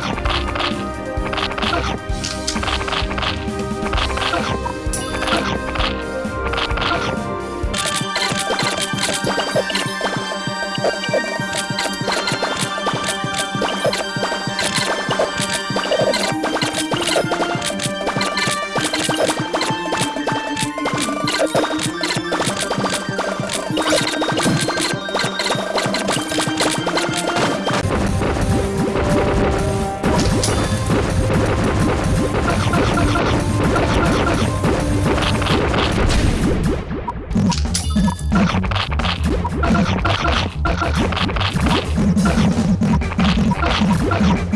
中。you